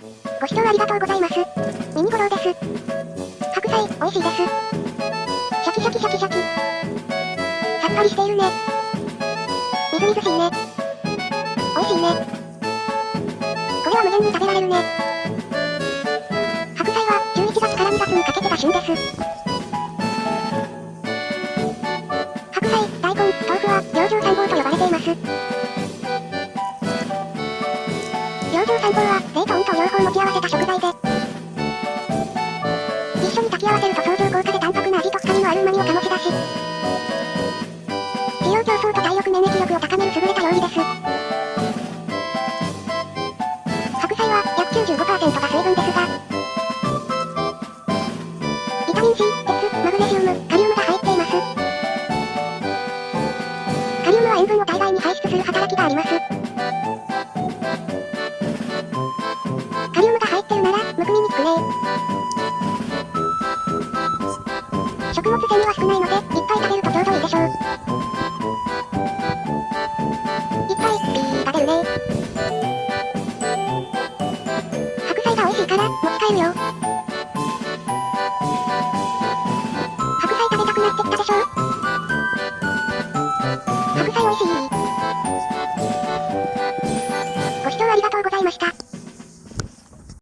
ご視聴ありがとうございます。ミニゴロウです。白菜、美味しいです。シャキシャキシャキシャキ。さっぱりしているね。みずみずしいね。美味しいね。これは無限に食べられるね。白菜は11月から2月にかけてが旬です。養生三宝は、冷と温と両方持ち合わせた食材で、一緒に炊き合わせると相乗効果で淡白な味と深みのある旨味を醸し出し、滋養競争と体力免疫力を高める優れた料理です。白菜は、約95%が水分ですが、ビタミン C、鉄、マグネシウム、カリウムが入っています。カリウムは塩分を体外に排出する働きがあります。入ってるなら、むくみにくくねー。食物繊維は少ないので、いっぱい食べるとちょうどいいでしょう。いっぱい、ー食べるね。白菜が美味しいから、持ち帰るよ。白菜食べたくなってきたでしょ白菜美味しい。ご視聴ありがとうございました。